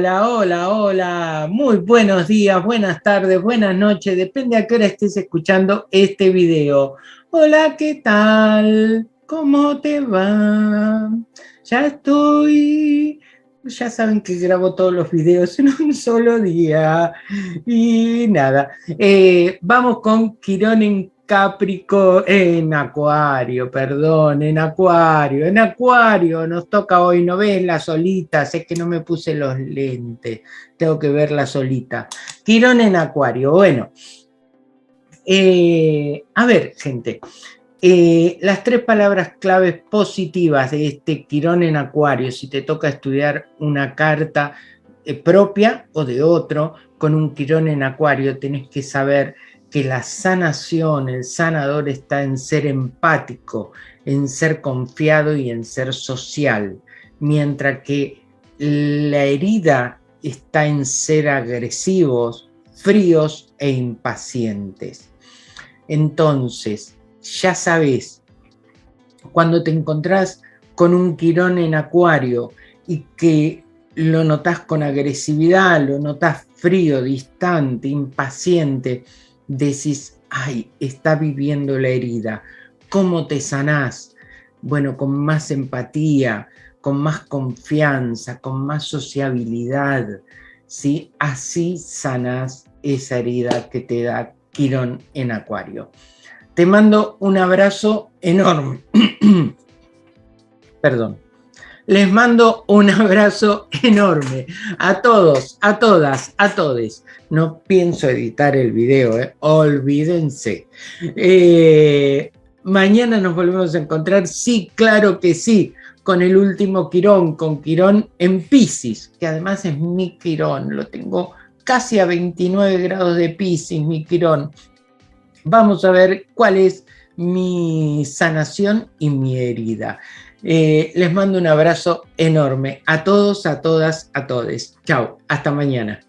Hola, hola, hola. Muy buenos días, buenas tardes, buenas noches. Depende a qué hora estés escuchando este video. Hola, ¿qué tal? ¿Cómo te va? Ya estoy... Ya saben que grabo todos los videos en un solo día. Y nada, eh, vamos con Quirón en Capricornio, en Acuario, perdón, en Acuario, en Acuario nos toca hoy, no ves la solita, sé que no me puse los lentes, tengo que verla solita. Quirón en Acuario, bueno, eh, a ver gente, eh, las tres palabras claves positivas de este Quirón en Acuario, si te toca estudiar una carta eh, propia o de otro, con un Quirón en Acuario, tenés que saber que la sanación, el sanador está en ser empático, en ser confiado y en ser social, mientras que la herida está en ser agresivos, fríos e impacientes. Entonces, ya sabes, cuando te encontrás con un quirón en acuario y que lo notas con agresividad, lo notas frío, distante, impaciente, decís, ay, está viviendo la herida, ¿cómo te sanás? Bueno, con más empatía, con más confianza, con más sociabilidad, ¿sí? Así sanás esa herida que te da Quirón en Acuario. Te mando un abrazo enorme. Perdón. Les mando un abrazo enorme a todos, a todas, a todes. No pienso editar el video, ¿eh? olvídense. Eh, mañana nos volvemos a encontrar, sí, claro que sí, con el último Quirón, con Quirón en Pisces, que además es mi Quirón, lo tengo casi a 29 grados de Pisces, mi Quirón. Vamos a ver cuál es mi sanación y mi herida. Eh, les mando un abrazo enorme a todos, a todas, a todes. Chao, hasta mañana.